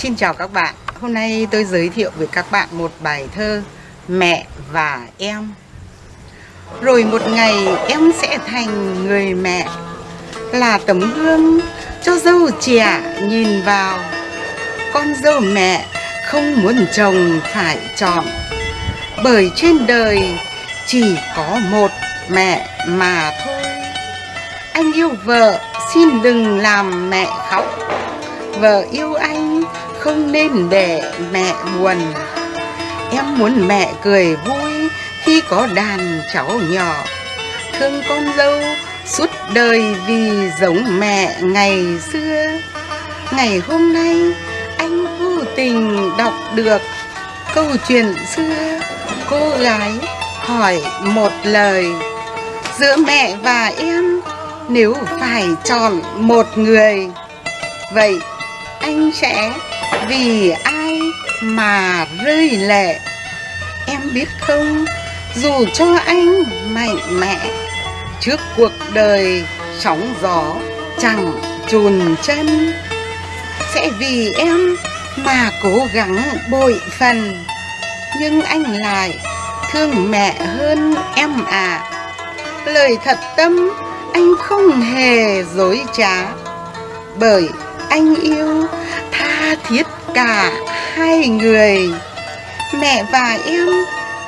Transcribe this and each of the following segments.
Xin chào các bạn. Hôm nay tôi giới thiệu với các bạn một bài thơ Mẹ và em. Rồi một ngày em sẽ thành người mẹ, Là tấm gương cho dâu trẻ nhìn vào. Con dâu mẹ không muốn chồng phải chọn, Bởi trên đời chỉ có một mẹ mà thôi. Anh yêu vợ, xin đừng làm mẹ khóc. Vợ yêu anh không nên để mẹ buồn. Em muốn mẹ cười vui khi có đàn cháu nhỏ. Thương con dâu suốt đời vì giống mẹ ngày xưa. Ngày hôm nay anh vô tình đọc được câu chuyện xưa. Cô gái hỏi một lời, Giữa mẹ và em, nếu phải chọn một người, Vậy anh sẽ vì ai mà rơi lệ? Em biết không? Dù cho anh mạnh mẽ, Trước cuộc đời sóng gió chẳng chùn chân, Sẽ vì em mà cố gắng bội phần. Nhưng anh lại thương mẹ hơn em à Lời thật tâm, anh không hề dối trá, Bởi anh yêu tha thiết cả hai người. Mẹ và em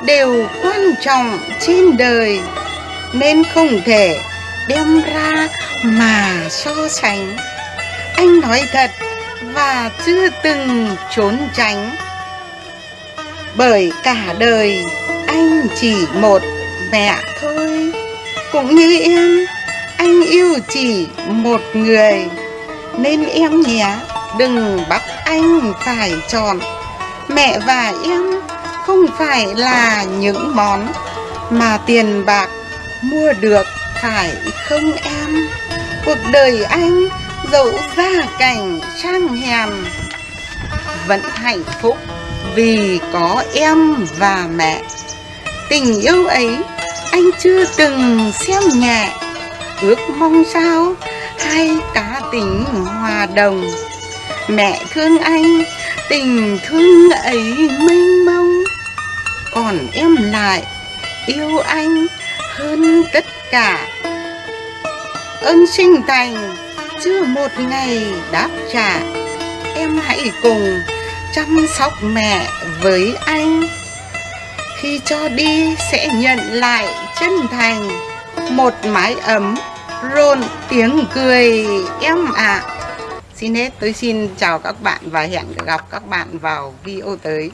đều quan trọng trên đời Nên không thể đem ra mà so sánh. Anh nói thật và chưa từng trốn tránh. Bởi cả đời anh chỉ một mẹ thôi. Cũng như em, anh yêu chỉ một người. Nên em nhé. Đừng bắt anh phải chọn. Mẹ và em không phải là những món Mà tiền bạc mua được, phải không em? Cuộc đời anh dẫu gia cảnh trang hèn. Vẫn hạnh phúc vì có em và mẹ. Tình yêu ấy anh chưa từng xem nhẹ. Ước mong sao hai cả tính hòa đồng. Mẹ thương anh, tình thương ấy mênh mông. Còn em lại yêu anh hơn tất cả. Ơn sinh thành chưa một ngày đáp trả. Em hãy cùng chăm sóc mẹ với anh. Khi cho đi sẽ nhận lại chân thành. Một mái ấm rôn tiếng cười em ạ à. Xin hết, tôi xin chào các bạn và hẹn gặp các bạn vào video tới